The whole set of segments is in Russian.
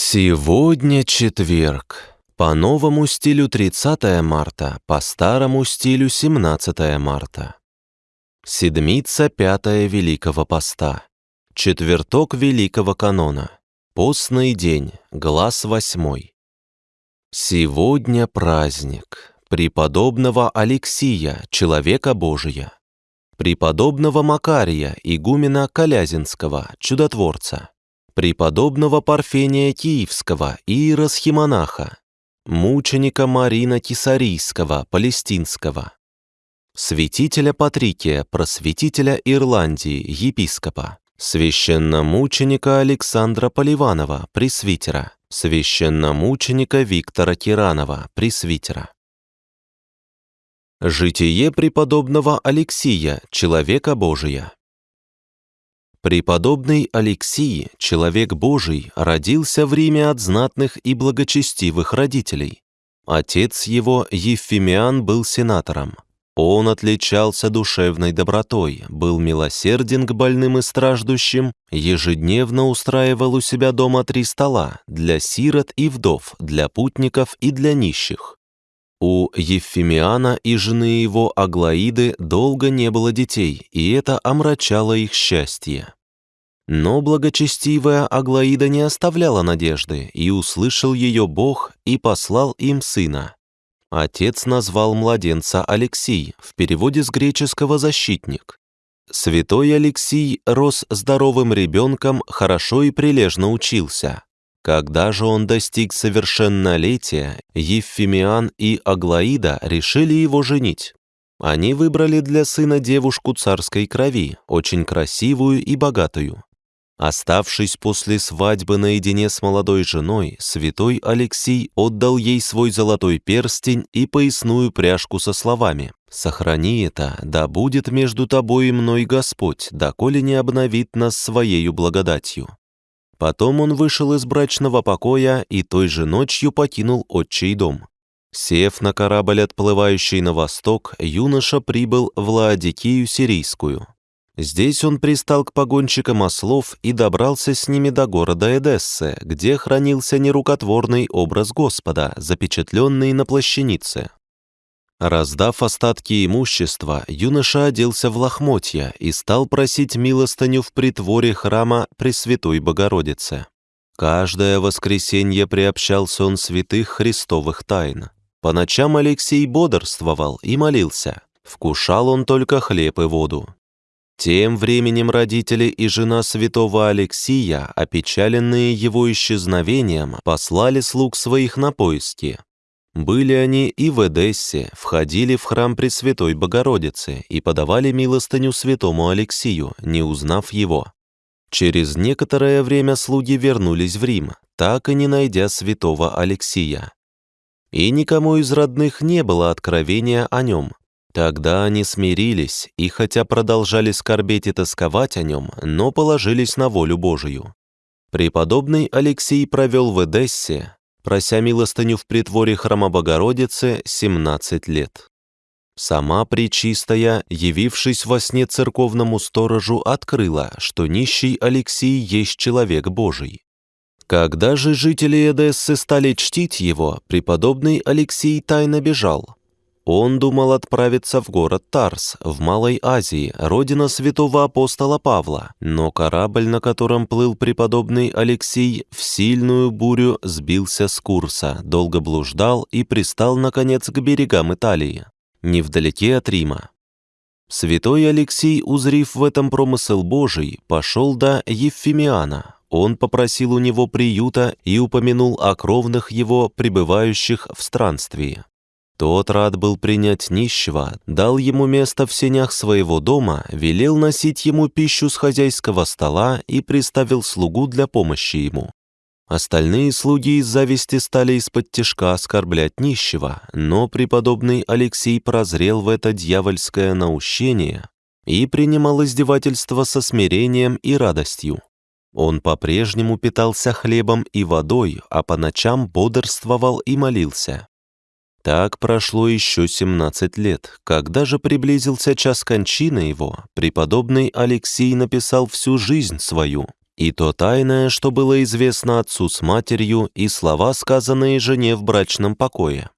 Сегодня четверг. По новому стилю 30 марта, по старому стилю 17 марта. Седмица пятая Великого Поста. Четверток Великого Канона. Постный день, глаз восьмой. Сегодня праздник преподобного Алексия, человека Божия, преподобного Макария, игумена Колязинского, чудотворца, преподобного Парфения Киевского, иеросхимонаха, мученика Марина Кисарийского, палестинского, святителя Патрикия, просветителя Ирландии, епископа, священномученика Александра Поливанова, пресвитера, священномученика Виктора Киранова, пресвитера. Житие преподобного Алексия, человека Божия. Преподобный Алексий, человек Божий, родился в Риме от знатных и благочестивых родителей. Отец его, Евфимиан, был сенатором. Он отличался душевной добротой, был милосерден к больным и страждущим, ежедневно устраивал у себя дома три стола для сирот и вдов, для путников и для нищих. У Евфимиана и жены его Аглаиды долго не было детей, и это омрачало их счастье. Но благочестивая Аглаида не оставляла надежды, и услышал ее Бог и послал им сына. Отец назвал младенца Алексий, в переводе с греческого «защитник». Святой Алексий рос здоровым ребенком, хорошо и прилежно учился. Когда же он достиг совершеннолетия, Евфимиан и Аглаида решили его женить. Они выбрали для сына девушку царской крови, очень красивую и богатую. Оставшись после свадьбы наедине с молодой женой, святой Алексий отдал ей свой золотой перстень и поясную пряжку со словами «Сохрани это, да будет между тобой и мной Господь, доколе не обновит нас своею благодатью». Потом он вышел из брачного покоя и той же ночью покинул отчий дом. Сев на корабль, отплывающий на восток, юноша прибыл в Лаодикию Сирийскую. Здесь он пристал к погонщикам ослов и добрался с ними до города Эдессы, где хранился нерукотворный образ Господа, запечатленный на плащанице. Раздав остатки имущества, юноша оделся в лохмотья и стал просить милостыню в притворе храма Пресвятой Богородицы. Каждое воскресенье приобщался он святых христовых тайн. По ночам Алексей бодрствовал и молился. Вкушал он только хлеб и воду. Тем временем родители и жена святого Алексия, опечаленные его исчезновением, послали слуг своих на поиски. Были они и в Эдессе, входили в храм Пресвятой Богородицы и подавали милостыню святому Алексию, не узнав его. Через некоторое время слуги вернулись в Рим, так и не найдя святого Алексия. И никому из родных не было откровения о нем, Тогда они смирились и, хотя продолжали скорбеть и тосковать о нем, но положились на волю Божию. Преподобный Алексей провел в Эдессе, прося милостыню в притворе храма Богородицы, 17 лет. Сама Пречистая, явившись во сне церковному сторожу, открыла, что нищий Алексей есть человек Божий. Когда же жители Эдессы стали чтить его, преподобный Алексей тайно бежал, он думал отправиться в город Тарс, в Малой Азии, родина святого апостола Павла, но корабль, на котором плыл преподобный Алексей, в сильную бурю сбился с курса, долго блуждал и пристал, наконец, к берегам Италии, невдалеке от Рима. Святой Алексей, узрив в этом промысел Божий, пошел до Евфимиана. Он попросил у него приюта и упомянул о кровных его, пребывающих в странствии. Тот рад был принять нищего, дал ему место в сенях своего дома, велел носить ему пищу с хозяйского стола и приставил слугу для помощи ему. Остальные слуги из зависти стали из-под тяжка оскорблять нищего, но преподобный Алексей прозрел в это дьявольское наущение и принимал издевательство со смирением и радостью. Он по-прежнему питался хлебом и водой, а по ночам бодрствовал и молился. Так прошло еще 17 лет. Когда же приблизился час кончины его, преподобный Алексей написал всю жизнь свою. и то тайное, что было известно отцу с матерью, и слова, сказанные жене в брачном покое.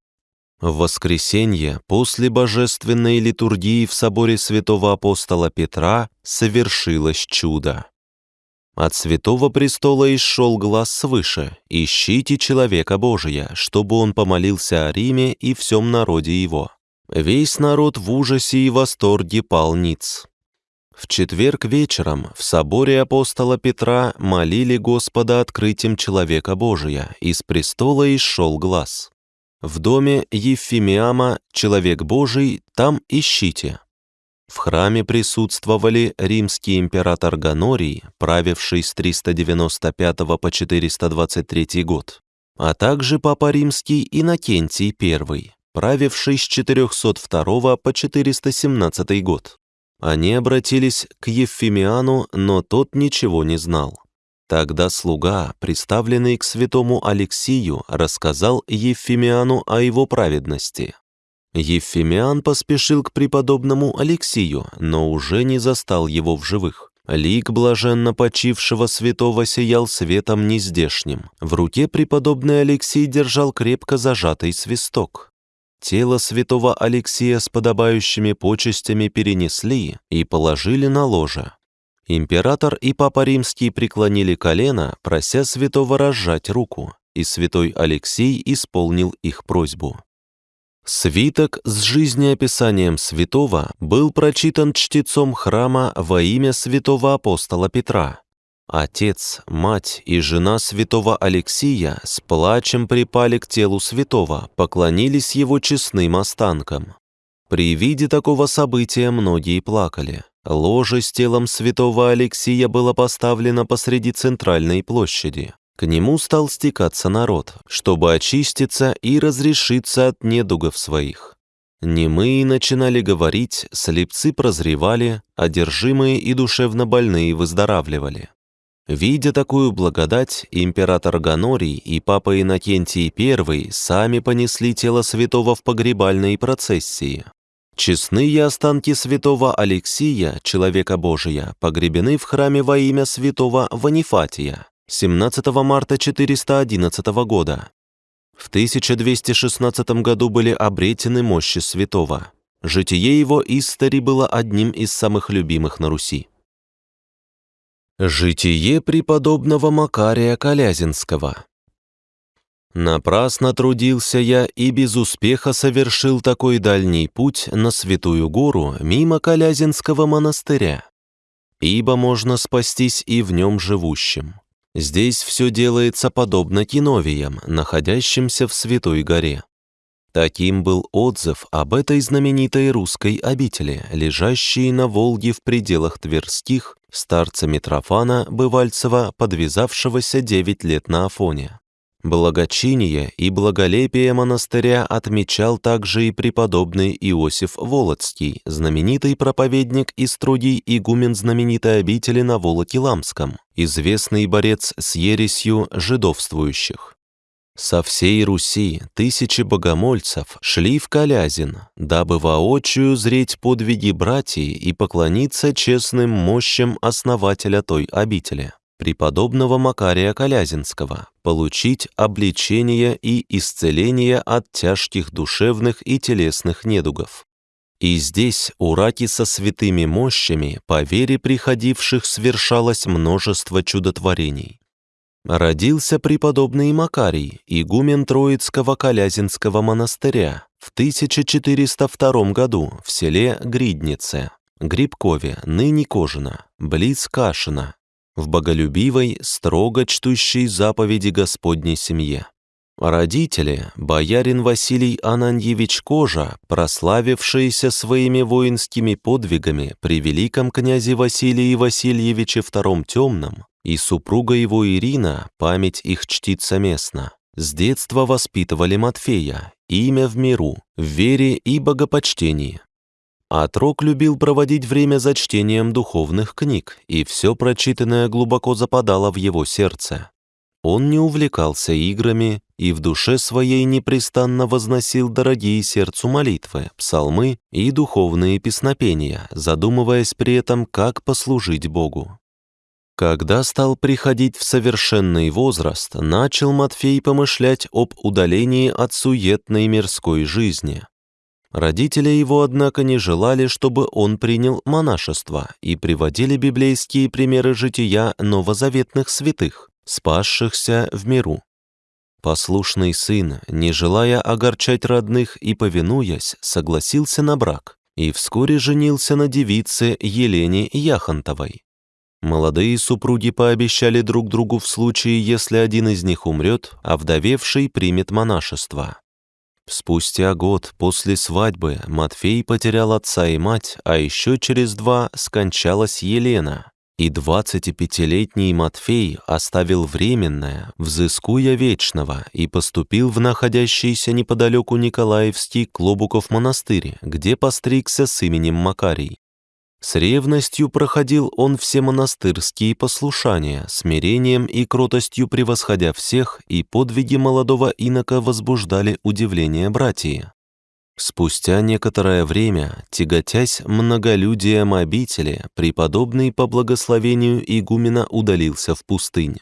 В воскресенье, после божественной литургии в соборе святого апостола Петра, совершилось чудо. От святого престола исшел глаз свыше «Ищите человека Божия, чтобы он помолился о Риме и всем народе его». Весь народ в ужасе и восторге пал ниц. В четверг вечером в соборе апостола Петра молили Господа открытием человека Божия, из престола исшел глаз. В доме Ефимиама «Человек Божий» там ищите. В храме присутствовали римский император Ганорий, правивший с 395 по 423 год, а также папа римский Иннокентий I, правивший с 402 по 417 год. Они обратились к Ефимиану, но тот ничего не знал. Тогда слуга, представленный к святому Алексию, рассказал Ефимиану о его праведности. Ефимиан поспешил к преподобному Алексию, но уже не застал его в живых. Лик блаженно почившего святого сиял светом нездешним. В руке преподобный Алексий держал крепко зажатый свисток. Тело святого Алексия с подобающими почестями перенесли и положили на ложе. Император и Папа Римский преклонили колено, прося святого разжать руку, и святой Алексей исполнил их просьбу. Свиток с жизнеописанием святого был прочитан чтецом храма во имя святого апостола Петра. Отец, мать и жена святого Алексия с плачем припали к телу святого, поклонились его честным останкам. При виде такого события многие плакали. Ложе с телом святого Алексия было поставлено посреди центральной площади. К нему стал стекаться народ, чтобы очиститься и разрешиться от недугов своих. Немые начинали говорить, слепцы прозревали, одержимые и душевно больные выздоравливали. Видя такую благодать, император Ганорий и папа Иннокентий I сами понесли тело святого в погребальной процессии. Честные останки святого Алексия, человека Божия, погребены в храме во имя святого Ванифатия 17 марта 411 года. В 1216 году были обретены мощи святого. Житие его истори было одним из самых любимых на Руси. Житие преподобного Макария Колязинского Напрасно трудился я и без успеха совершил такой дальний путь на Святую Гору мимо Колязинского монастыря. Ибо можно спастись и в нем живущим. Здесь все делается подобно киновиям, находящимся в Святой Горе. Таким был отзыв об этой знаменитой русской обители, лежащей на Волге в пределах Тверских, старца Митрофана Бывальцева, подвязавшегося девять лет на Афоне. Благочиние и благолепие монастыря отмечал также и преподобный Иосиф Волоцкий, знаменитый проповедник и строгий игумен знаменитой обители на Волоке-Ламском, известный борец с ересью жидовствующих. Со всей Руси тысячи богомольцев шли в Калязин, дабы воочию зреть подвиги братьев и поклониться честным мощам основателя той обители преподобного Макария Колязинского, получить обличение и исцеление от тяжких душевных и телесных недугов. И здесь у раки со святыми мощами, по вере приходивших, свершалось множество чудотворений. Родился преподобный Макарий, игумен Троицкого Колязинского монастыря в 1402 году в селе Гриднице, Грибкове, ныне Кожина, близ Кашина, в боголюбивой, строго чтущей заповеди Господней семье. Родители, боярин Василий Ананьевич Кожа, прославившиеся своими воинскими подвигами при великом князе Василии Васильевиче II Темном, и супруга его Ирина, память их чтится местно, с детства воспитывали Матфея, имя в миру, в вере и богопочтении. Отрок любил проводить время за чтением духовных книг, и все прочитанное глубоко западало в его сердце. Он не увлекался играми и в душе своей непрестанно возносил дорогие сердцу молитвы, псалмы и духовные песнопения, задумываясь при этом, как послужить Богу. Когда стал приходить в совершенный возраст, начал Матфей помышлять об удалении от суетной мирской жизни. Родители его, однако, не желали, чтобы он принял монашество и приводили библейские примеры жития новозаветных святых, спасшихся в миру. Послушный сын, не желая огорчать родных и повинуясь, согласился на брак и вскоре женился на девице Елене Яхонтовой. Молодые супруги пообещали друг другу в случае, если один из них умрет, а вдовевший примет монашество. Спустя год после свадьбы Матфей потерял отца и мать, а еще через два скончалась Елена, и 25-летний Матфей оставил временное, взыскуя вечного, и поступил в находящийся неподалеку Николаевский Клобуков монастырь, где постригся с именем Макарий. С ревностью проходил он все монастырские послушания, смирением и кротостью превосходя всех, и подвиги молодого инока возбуждали удивление братья. Спустя некоторое время, тяготясь многолюдием обители, преподобный по благословению игумена удалился в пустынь.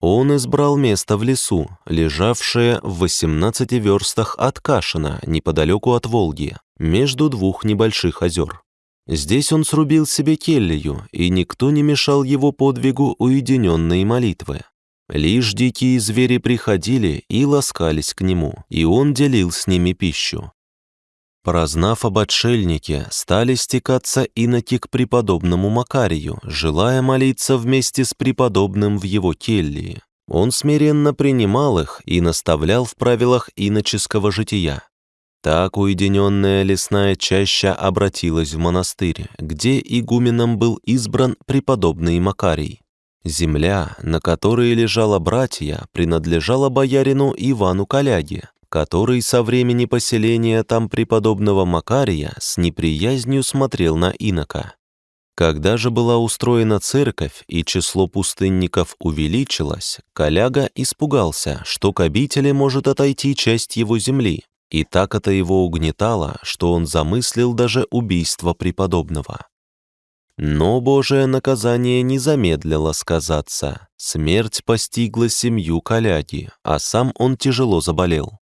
Он избрал место в лесу, лежавшее в 18 верстах от Кашина, неподалеку от Волги, между двух небольших озер. Здесь он срубил себе келью, и никто не мешал его подвигу уединенной молитвы. Лишь дикие звери приходили и ласкались к нему, и он делил с ними пищу. Прознав об отшельнике, стали стекаться иноки к преподобному Макарию, желая молиться вместе с преподобным в его келье. Он смиренно принимал их и наставлял в правилах иноческого жития. Так уединенная лесная чаща обратилась в монастырь, где игуменом был избран преподобный Макарий. Земля, на которой лежала братья, принадлежала боярину Ивану Коляге, который со времени поселения там преподобного Макария с неприязнью смотрел на инока. Когда же была устроена церковь и число пустынников увеличилось, Коляга испугался, что к обители может отойти часть его земли, и так это его угнетало, что он замыслил даже убийство преподобного. Но Божие наказание не замедлило сказаться. Смерть постигла семью Коляги, а сам он тяжело заболел.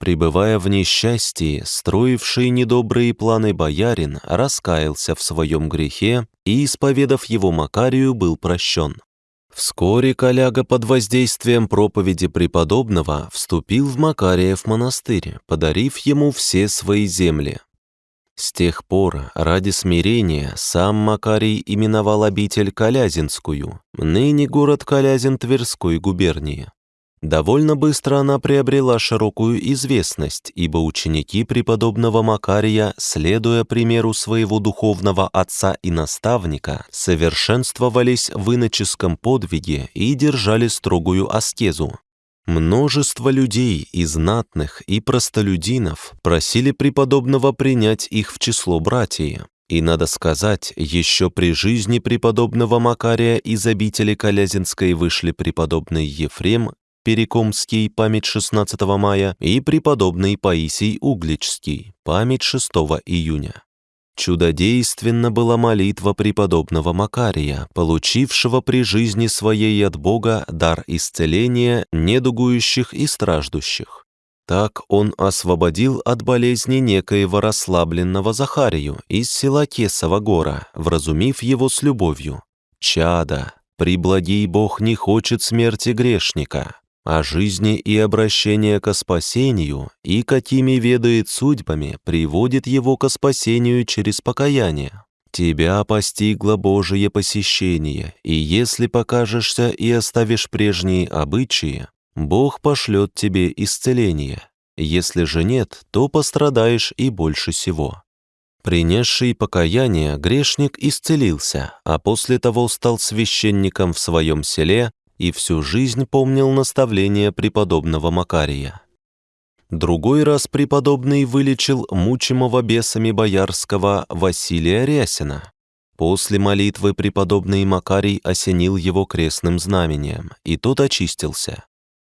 Пребывая в несчастье, строивший недобрые планы боярин раскаялся в своем грехе и, исповедав его Макарию, был прощен. Вскоре Коляга под воздействием проповеди преподобного вступил в Макариев монастырь, подарив ему все свои земли. С тех пор, ради смирения, сам Макарий именовал обитель Калязинскую, ныне город Калязин Тверской губернии. Довольно быстро она приобрела широкую известность, ибо ученики преподобного Макария, следуя примеру своего духовного отца и наставника, совершенствовались в иноческом подвиге и держали строгую аскезу. Множество людей и знатных, и простолюдинов просили преподобного принять их в число братьев. И, надо сказать, еще при жизни преподобного Макария из обители Калязинской вышли преподобный Ефрем Перекомский, память 16 мая, и преподобный Паисий Угличский, память 6 июня. Чудодейственна была молитва преподобного Макария, получившего при жизни своей от Бога дар исцеления недугующих и страждущих. Так он освободил от болезни некоего расслабленного Захарию из села Кесова гора, вразумив его с любовью. «Чада, приблагий Бог не хочет смерти грешника, о жизни и обращение ко спасению, и какими ведает судьбами, приводит его ко спасению через покаяние. Тебя постигло Божие посещение, и если покажешься и оставишь прежние обычаи, Бог пошлет тебе исцеление. Если же нет, то пострадаешь и больше всего. Принесший покаяние, грешник исцелился, а после того стал священником в своем селе и всю жизнь помнил наставления преподобного Макария. Другой раз преподобный вылечил мучимого бесами боярского Василия Рясина. После молитвы преподобный Макарий осенил его крестным знамением, и тот очистился.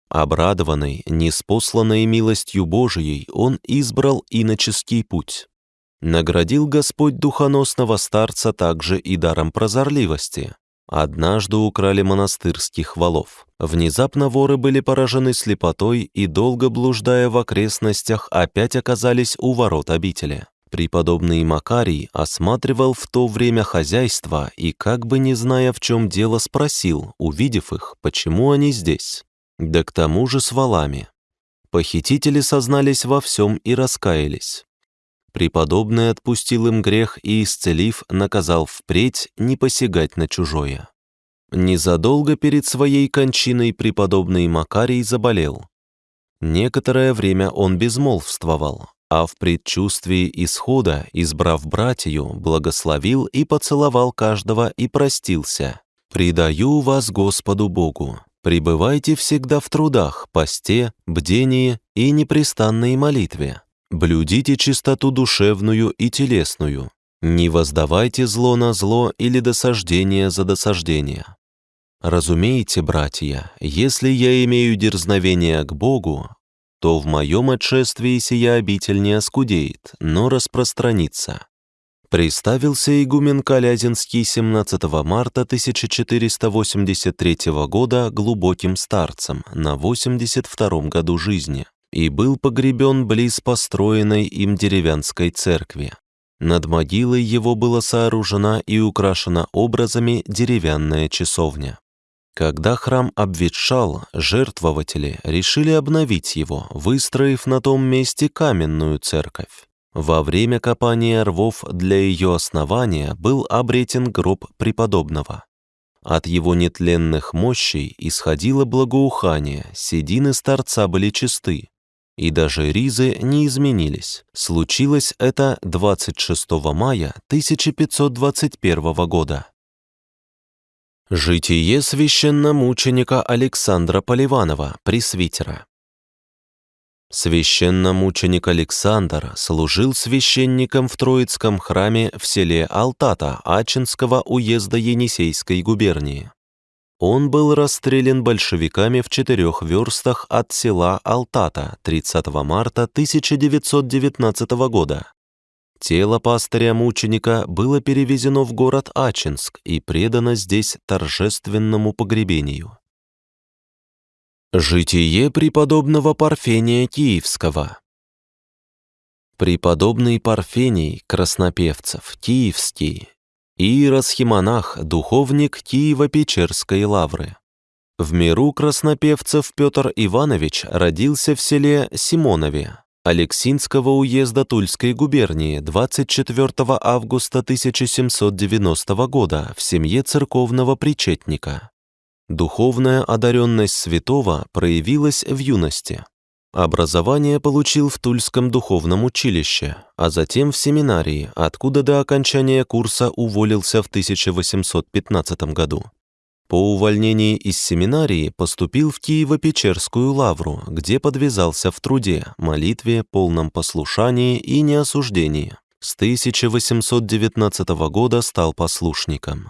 Обрадованный, неспосланной милостью Божией, он избрал иноческий путь. Наградил Господь духоносного старца также и даром прозорливости, Однажды украли монастырских валов. Внезапно воры были поражены слепотой и, долго блуждая в окрестностях, опять оказались у ворот обители. Преподобный Макарий осматривал в то время хозяйство и, как бы не зная, в чем дело, спросил, увидев их, почему они здесь. Да к тому же с валами. Похитители сознались во всем и раскаялись. Преподобный отпустил им грех и, исцелив, наказал впредь не посягать на чужое. Незадолго перед своей кончиной преподобный Макарий заболел. Некоторое время он безмолвствовал, а в предчувствии исхода, избрав братью, благословил и поцеловал каждого и простился. «Предаю вас Господу Богу, пребывайте всегда в трудах, посте, бдении и непрестанной молитве, Блюдите чистоту душевную и телесную. Не воздавайте зло на зло или досаждение за досаждение. Разумеете, братья, если я имею дерзновение к Богу, то в моем отшествии сия обитель не оскудеет, но распространится. Приставился игумен Калязинский 17 марта 1483 года глубоким старцем на 82 году жизни и был погребен близ построенной им деревянской церкви. Над могилой его была сооружена и украшена образами деревянная часовня. Когда храм обветшал, жертвователи решили обновить его, выстроив на том месте каменную церковь. Во время копания рвов для ее основания был обретен гроб преподобного. От его нетленных мощей исходило благоухание, седины старца были чисты, и даже ризы не изменились. Случилось это 26 мая 1521 года. Житие священномученика Александра Поливанова, пресвитера. Священномученик Александр служил священником в Троицком храме в селе Алтата Ачинского уезда Енисейской губернии. Он был расстрелян большевиками в четырех верстах от села Алтата 30 марта 1919 года. Тело пастыря-мученика было перевезено в город Ачинск и предано здесь торжественному погребению. Житие преподобного Парфения Киевского Преподобный Парфений Краснопевцев, Киевский, Иеросхимонах, духовник Киево-Печерской лавры. В миру краснопевцев Петр Иванович родился в селе Симонове Алексинского уезда Тульской губернии 24 августа 1790 года в семье церковного причетника. Духовная одаренность святого проявилась в юности. Образование получил в Тульском духовном училище, а затем в семинарии, откуда до окончания курса уволился в 1815 году. По увольнении из семинарии поступил в Киево-Печерскую лавру, где подвязался в труде, молитве, полном послушании и неосуждении. С 1819 года стал послушником.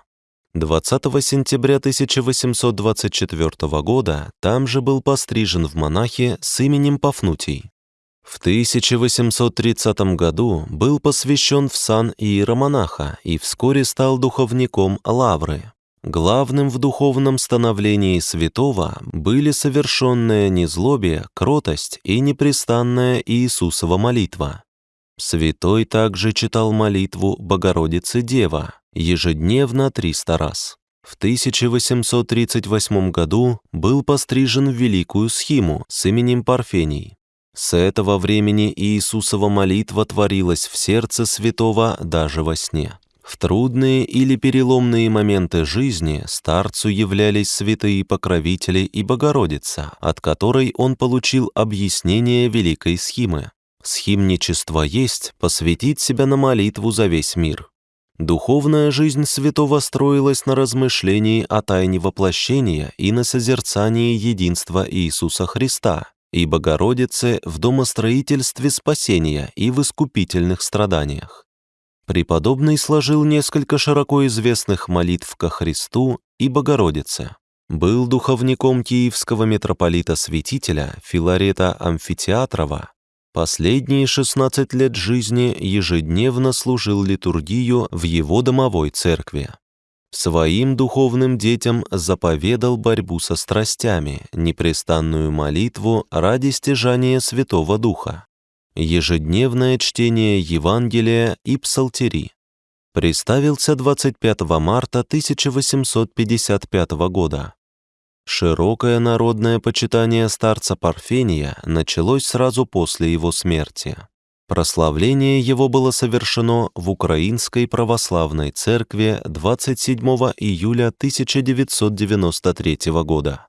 20 сентября 1824 года там же был пострижен в монахи с именем Пафнутий. В 1830 году был посвящен в сан иеромонаха и вскоре стал духовником Лавры. Главным в духовном становлении святого были совершенное незлобие, кротость и непрестанная Иисусова молитва. Святой также читал молитву Богородицы Дева, ежедневно 300 раз. В 1838 году был пострижен в великую схиму с именем Парфений. С этого времени Иисусова молитва творилась в сердце святого даже во сне. В трудные или переломные моменты жизни старцу являлись святые покровители и Богородица, от которой он получил объяснение великой схимы. Схимничество есть посвятить себя на молитву за весь мир. Духовная жизнь святого строилась на размышлении о тайне воплощения и на созерцании единства Иисуса Христа и Богородицы в домостроительстве спасения и в искупительных страданиях. Преподобный сложил несколько широко известных молитв ко Христу и Богородице. Был духовником киевского митрополита-святителя Филарета Амфитеатрова, Последние 16 лет жизни ежедневно служил литургию в его домовой церкви. Своим духовным детям заповедал борьбу со страстями, непрестанную молитву ради стяжания Святого Духа, ежедневное чтение Евангелия и псалтири. Приставился 25 марта 1855 года. Широкое народное почитание старца Парфения началось сразу после его смерти. Прославление его было совершено в Украинской православной церкви 27 июля 1993 года.